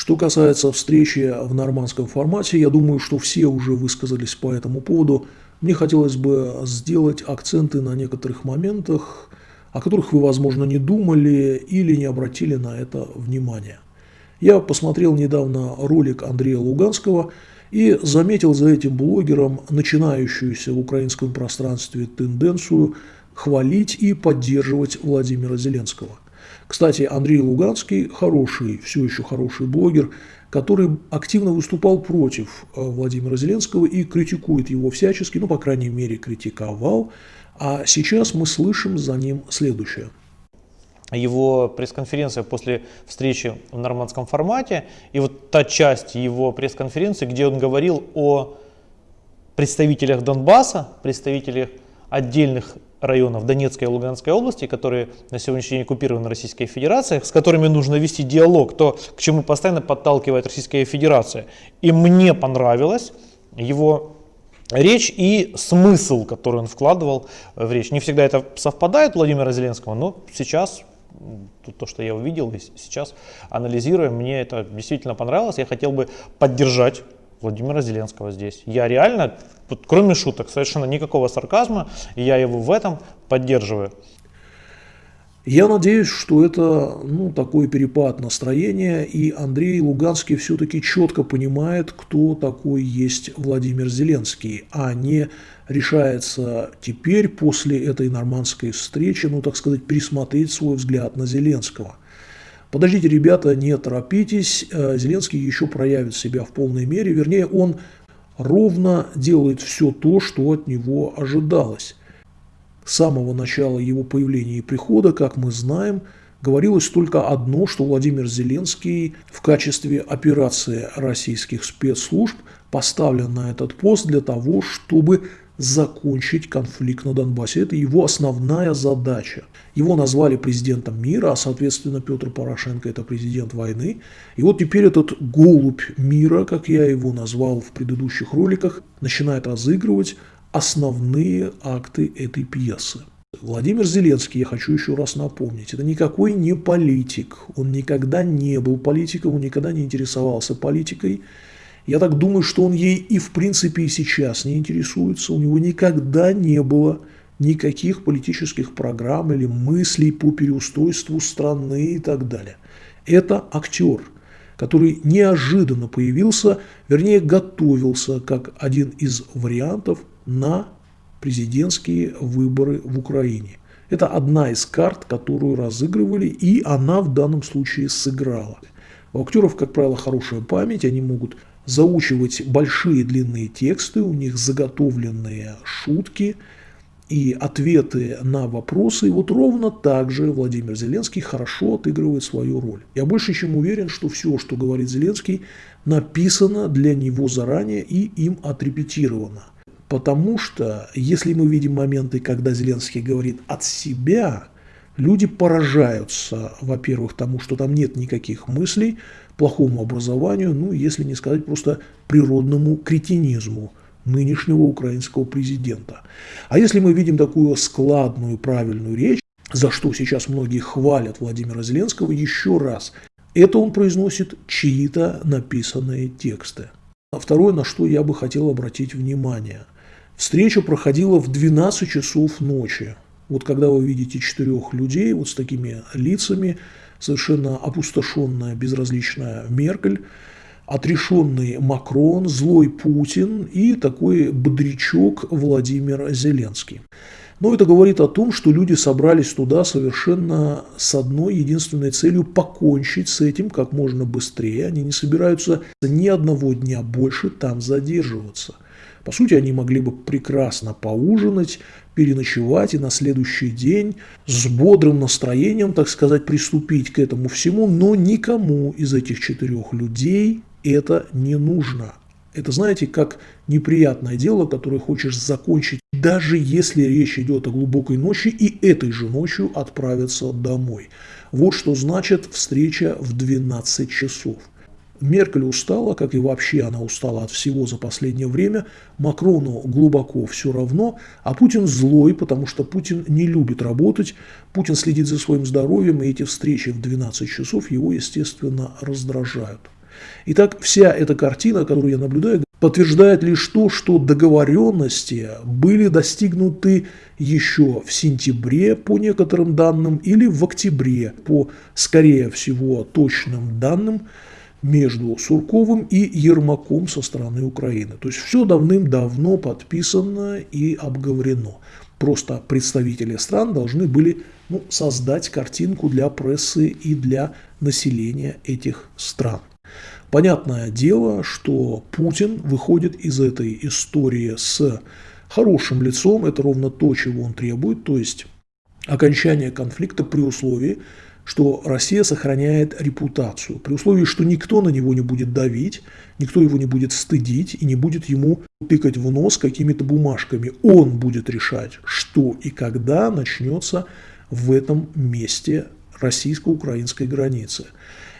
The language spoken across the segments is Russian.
Что касается встречи в нормандском формате, я думаю, что все уже высказались по этому поводу. Мне хотелось бы сделать акценты на некоторых моментах, о которых вы, возможно, не думали или не обратили на это внимание. Я посмотрел недавно ролик Андрея Луганского и заметил за этим блогером начинающуюся в украинском пространстве тенденцию хвалить и поддерживать Владимира Зеленского. Кстати, Андрей Луганский хороший, все еще хороший блогер, который активно выступал против э, Владимира Зеленского и критикует его всячески, ну, по крайней мере, критиковал. А сейчас мы слышим за ним следующее. Его пресс-конференция после встречи в нормандском формате и вот та часть его пресс-конференции, где он говорил о представителях Донбасса, представителях отдельных районов Донецкой и Луганской области, которые на сегодняшний день оккупированы Российской Федерацией, с которыми нужно вести диалог, то, к чему постоянно подталкивает Российская Федерация. И мне понравилось его речь и смысл, который он вкладывал в речь. Не всегда это совпадает Владимира Зеленского, но сейчас то, что я увидел и сейчас анализируя, мне это действительно понравилось. Я хотел бы поддержать Владимира Зеленского здесь. Я реально, кроме шуток, совершенно никакого сарказма, и я его в этом поддерживаю. Я надеюсь, что это ну, такой перепад настроения, и Андрей Луганский все-таки четко понимает, кто такой есть Владимир Зеленский, а не решается теперь, после этой нормандской встречи, ну, так сказать, пересмотреть свой взгляд на Зеленского. Подождите, ребята, не торопитесь, э, Зеленский еще проявит себя в полной мере, вернее, он ровно делает все то, что от него ожидалось. С самого начала его появления и прихода, как мы знаем, говорилось только одно, что Владимир Зеленский в качестве операции российских спецслужб поставлен на этот пост для того, чтобы закончить конфликт на Донбассе. Это его основная задача. Его назвали президентом мира, а соответственно Петр Порошенко это президент войны. И вот теперь этот голубь мира, как я его назвал в предыдущих роликах, начинает разыгрывать основные акты этой пьесы. Владимир Зеленский, я хочу еще раз напомнить, это никакой не политик. Он никогда не был политиком, он никогда не интересовался политикой. Я так думаю, что он ей и в принципе и сейчас не интересуется. У него никогда не было никаких политических программ или мыслей по переустройству страны и так далее. Это актер, который неожиданно появился, вернее готовился как один из вариантов на президентские выборы в Украине. Это одна из карт, которую разыгрывали, и она в данном случае сыграла. У актеров, как правило, хорошая память, они могут заучивать большие длинные тексты, у них заготовленные шутки и ответы на вопросы. И вот ровно так же Владимир Зеленский хорошо отыгрывает свою роль. Я больше чем уверен, что все, что говорит Зеленский, написано для него заранее и им отрепетировано. Потому что, если мы видим моменты, когда Зеленский говорит от себя, люди поражаются, во-первых, тому, что там нет никаких мыслей, плохому образованию, ну, если не сказать просто природному кретинизму нынешнего украинского президента. А если мы видим такую складную, правильную речь, за что сейчас многие хвалят Владимира Зеленского, еще раз, это он произносит чьи-то написанные тексты. А второе, на что я бы хотел обратить внимание. Встреча проходила в 12 часов ночи. Вот когда вы видите четырех людей вот с такими лицами, совершенно опустошенная, безразличная Меркель, отрешенный Макрон, злой Путин и такой бодрячок Владимир Зеленский. Но это говорит о том, что люди собрались туда совершенно с одной единственной целью – покончить с этим как можно быстрее. Они не собираются ни одного дня больше там задерживаться. По сути, они могли бы прекрасно поужинать, переночевать и на следующий день с бодрым настроением, так сказать, приступить к этому всему, но никому из этих четырех людей это не нужно. Это, знаете, как неприятное дело, которое хочешь закончить, даже если речь идет о глубокой ночи, и этой же ночью отправиться домой. Вот что значит встреча в 12 часов. Меркель устала, как и вообще она устала от всего за последнее время. Макрону глубоко все равно, а Путин злой, потому что Путин не любит работать. Путин следит за своим здоровьем, и эти встречи в 12 часов его, естественно, раздражают. Итак, вся эта картина, которую я наблюдаю, подтверждает лишь то, что договоренности были достигнуты еще в сентябре по некоторым данным или в октябре по, скорее всего, точным данным между Сурковым и Ермаком со стороны Украины. То есть все давным-давно подписано и обговорено. Просто представители стран должны были ну, создать картинку для прессы и для населения этих стран. Понятное дело, что Путин выходит из этой истории с хорошим лицом, это ровно то, чего он требует, то есть окончание конфликта при условии, что Россия сохраняет репутацию, при условии, что никто на него не будет давить, никто его не будет стыдить и не будет ему тыкать в нос какими-то бумажками. Он будет решать, что и когда начнется в этом месте российско-украинской границы.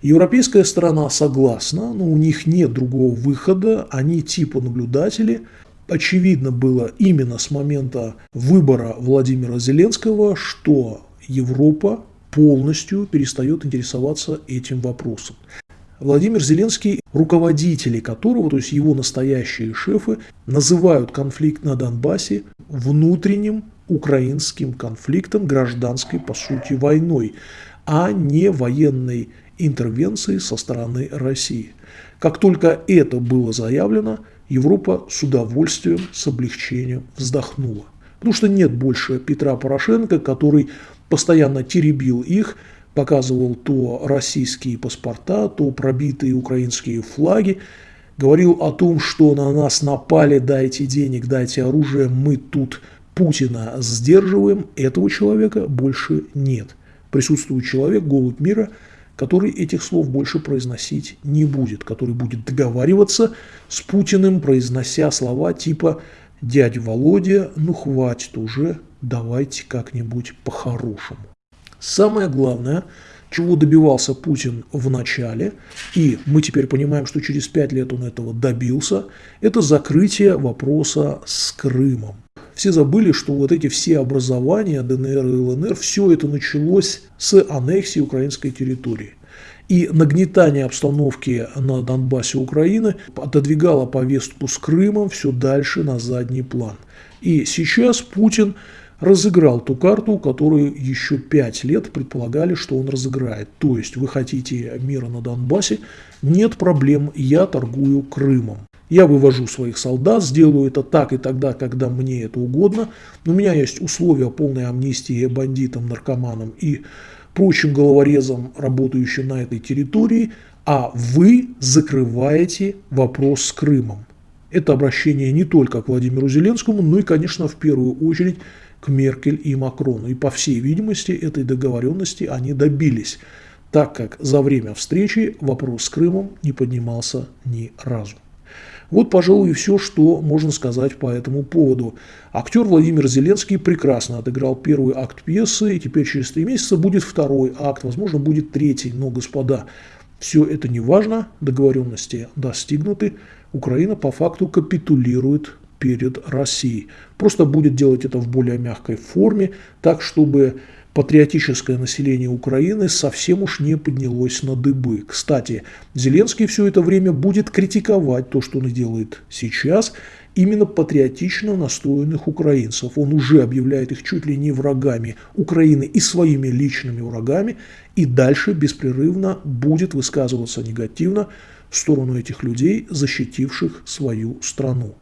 Европейская сторона согласна, но у них нет другого выхода, они типа наблюдатели. Очевидно было именно с момента выбора Владимира Зеленского, что Европа полностью перестает интересоваться этим вопросом. Владимир Зеленский, руководители которого, то есть его настоящие шефы, называют конфликт на Донбассе внутренним украинским конфликтом, гражданской, по сути, войной, а не военной интервенции со стороны России. Как только это было заявлено, Европа с удовольствием, с облегчением вздохнула. Потому что нет больше Петра Порошенко, который постоянно теребил их, показывал то российские паспорта, то пробитые украинские флаги, говорил о том, что на нас напали, дайте денег, дайте оружие, мы тут Путина сдерживаем. Этого человека больше нет. Присутствует человек, голубь мира – который этих слов больше произносить не будет, который будет договариваться с Путиным, произнося слова типа «Дядя Володя, ну хватит уже, давайте как-нибудь по-хорошему». Самое главное, чего добивался Путин в начале, и мы теперь понимаем, что через пять лет он этого добился, это закрытие вопроса с Крымом все забыли, что вот эти все образования ДНР и ЛНР, все это началось с аннексии украинской территории. И нагнетание обстановки на Донбассе Украины отодвигало повестку с Крымом все дальше на задний план. И сейчас Путин разыграл ту карту, которую еще пять лет предполагали, что он разыграет. То есть вы хотите мира на Донбассе, нет проблем, я торгую Крымом. Я вывожу своих солдат, сделаю это так и тогда, когда мне это угодно. У меня есть условия полной амнистии бандитам, наркоманам и прочим головорезам, работающим на этой территории, а вы закрываете вопрос с Крымом. Это обращение не только к Владимиру Зеленскому, но и, конечно, в первую очередь к Меркель и Макрону. И, по всей видимости, этой договоренности они добились, так как за время встречи вопрос с Крымом не поднимался ни разу. Вот, пожалуй, и все, что можно сказать по этому поводу. Актер Владимир Зеленский прекрасно отыграл первый акт пьесы, и теперь через три месяца будет второй акт, возможно, будет третий. Но, господа, все это не важно, договоренности достигнуты, Украина по факту капитулирует перед Россией. Просто будет делать это в более мягкой форме, так, чтобы патриотическое население Украины совсем уж не поднялось на дыбы. Кстати, Зеленский все это время будет критиковать то, что он делает сейчас, именно патриотично настроенных украинцев. Он уже объявляет их чуть ли не врагами Украины и своими личными врагами, и дальше беспрерывно будет высказываться негативно в сторону этих людей, защитивших свою страну.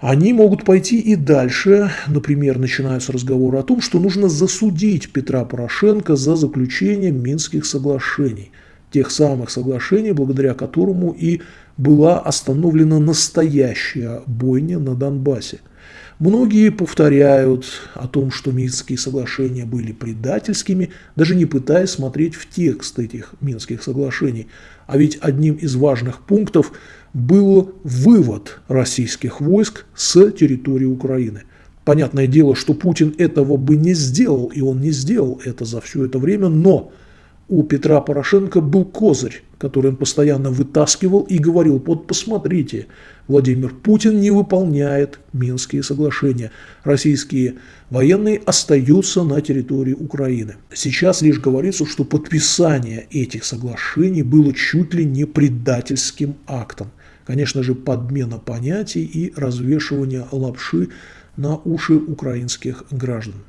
Они могут пойти и дальше, например, начинаются разговоры о том, что нужно засудить Петра Порошенко за заключение Минских соглашений, тех самых соглашений, благодаря которому и была остановлена настоящая бойня на Донбассе. Многие повторяют о том, что Минские соглашения были предательскими, даже не пытаясь смотреть в текст этих Минских соглашений. А ведь одним из важных пунктов был вывод российских войск с территории Украины. Понятное дело, что Путин этого бы не сделал, и он не сделал это за все это время, но у Петра Порошенко был козырь, который он постоянно вытаскивал и говорил, вот посмотрите, Владимир Путин не выполняет Минские соглашения. Российские военные остаются на территории Украины. Сейчас лишь говорится, что подписание этих соглашений было чуть ли не предательским актом. Конечно же, подмена понятий и развешивание лапши на уши украинских граждан.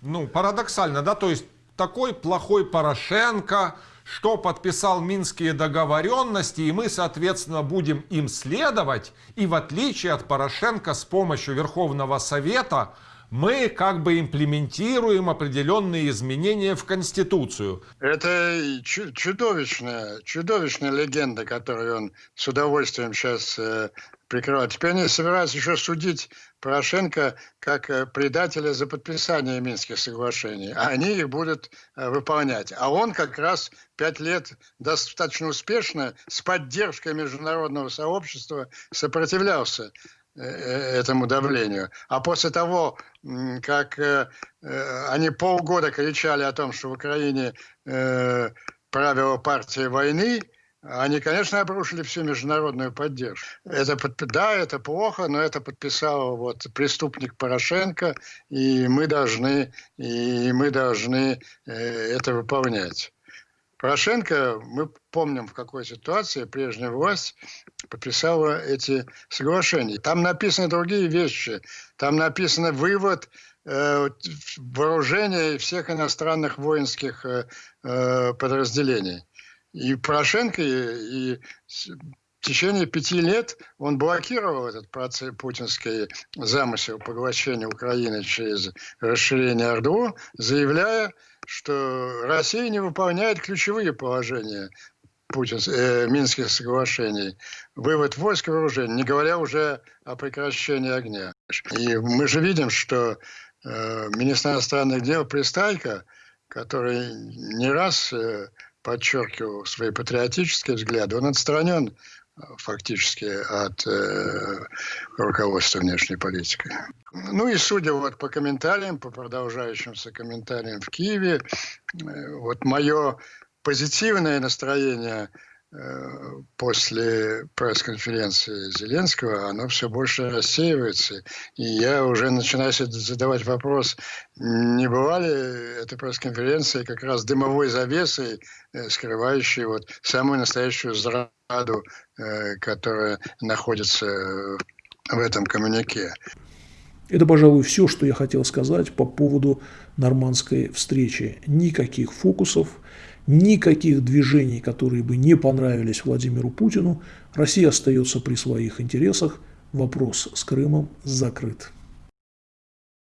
Ну, парадоксально, да, то есть такой плохой Порошенко, что подписал Минские договоренности, и мы, соответственно, будем им следовать. И в отличие от Порошенко с помощью Верховного Совета мы как бы имплементируем определенные изменения в Конституцию. Это чудовищная, чудовищная легенда, которую он с удовольствием сейчас э, прикрывает. Теперь они собираются еще судить Порошенко как э, предателя за подписание Минских соглашений, а они их будут э, выполнять. А он как раз пять лет достаточно успешно с поддержкой международного сообщества сопротивлялся этому давлению. А после того, как они полгода кричали о том, что в Украине правила партии войны, они, конечно, обрушили всю международную поддержку. Это, да, это плохо, но это подписал вот преступник Порошенко, и мы должны, и мы должны э, это выполнять. Порошенко, мы помним, в какой ситуации прежняя власть подписала эти соглашения. Там написаны другие вещи. Там написано вывод э, вооружения всех иностранных воинских э, э подразделений. И Порошенко, и, и в течение пяти лет он блокировал этот процесс, путинский замысел поглощения Украины через расширение ОРДО, заявляя, что Россия не выполняет ключевые положения Путин, э, Минских соглашений, вывод войск и вооружений, не говоря уже о прекращении огня. И мы же видим, что э, министр иностранных дел Пристайко, который не раз э, подчеркивал свои патриотические взгляды, он отстранен фактически от э, руководства внешней политики. Ну и судя вот по комментариям, по продолжающимся комментариям в Киеве, э, вот мое позитивное настроение – после пресс-конференции Зеленского, оно все больше рассеивается. И я уже начинаю задавать вопрос, не была ли эта пресс-конференция как раз дымовой завесой, э, скрывающей вот самую настоящую зраду, э, которая находится в этом коммунике. Это, пожалуй, все, что я хотел сказать по поводу нормандской встречи. Никаких фокусов, никаких движений, которые бы не понравились Владимиру Путину. Россия остается при своих интересах. Вопрос с Крымом закрыт.